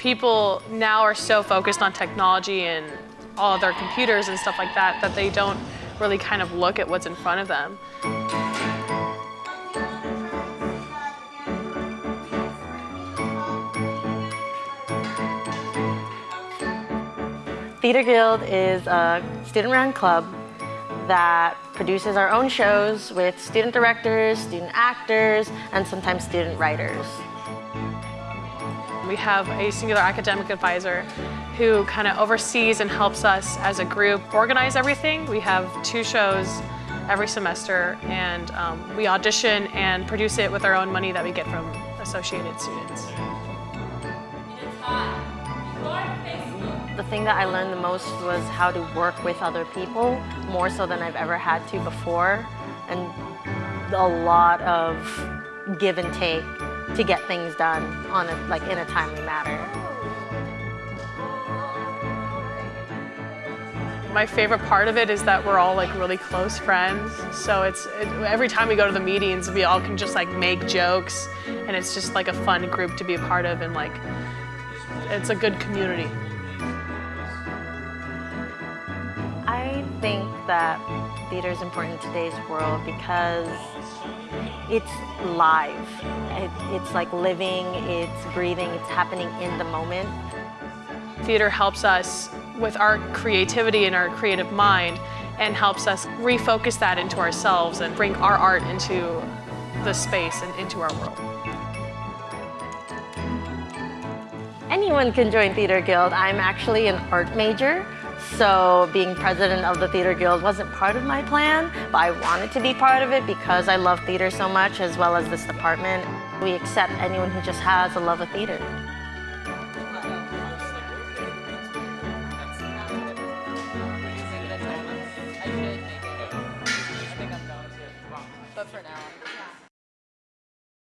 People now are so focused on technology and all of their computers and stuff like that that they don't really kind of look at what's in front of them. Theater Guild is a student-run club that produces our own shows with student directors, student actors, and sometimes student writers. We have a singular academic advisor who kind of oversees and helps us as a group organize everything. We have two shows every semester and um, we audition and produce it with our own money that we get from associated students. The thing that I learned the most was how to work with other people, more so than I've ever had to before, and a lot of give and take to get things done on a, like in a timely manner. My favorite part of it is that we're all like really close friends. So it's it, every time we go to the meetings, we all can just like make jokes, and it's just like a fun group to be a part of, and like it's a good community. I think that theater is important in today's world because it's live. It, it's like living, it's breathing, it's happening in the moment. Theater helps us with our creativity and our creative mind and helps us refocus that into ourselves and bring our art into the space and into our world. Anyone can join Theater Guild. I'm actually an art major, so being president of the Theater Guild wasn't part of my plan, but I wanted to be part of it because I love theater so much as well as this department. We accept anyone who just has a love of theater. But for now.